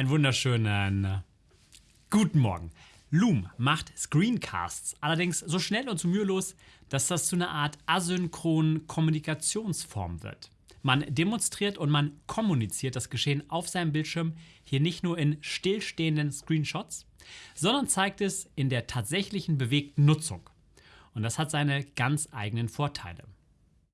Einen wunderschönen äh, guten Morgen. Loom macht Screencasts, allerdings so schnell und so mühelos, dass das zu einer Art asynchronen Kommunikationsform wird. Man demonstriert und man kommuniziert das Geschehen auf seinem Bildschirm hier nicht nur in stillstehenden Screenshots, sondern zeigt es in der tatsächlichen bewegten Nutzung. Und das hat seine ganz eigenen Vorteile.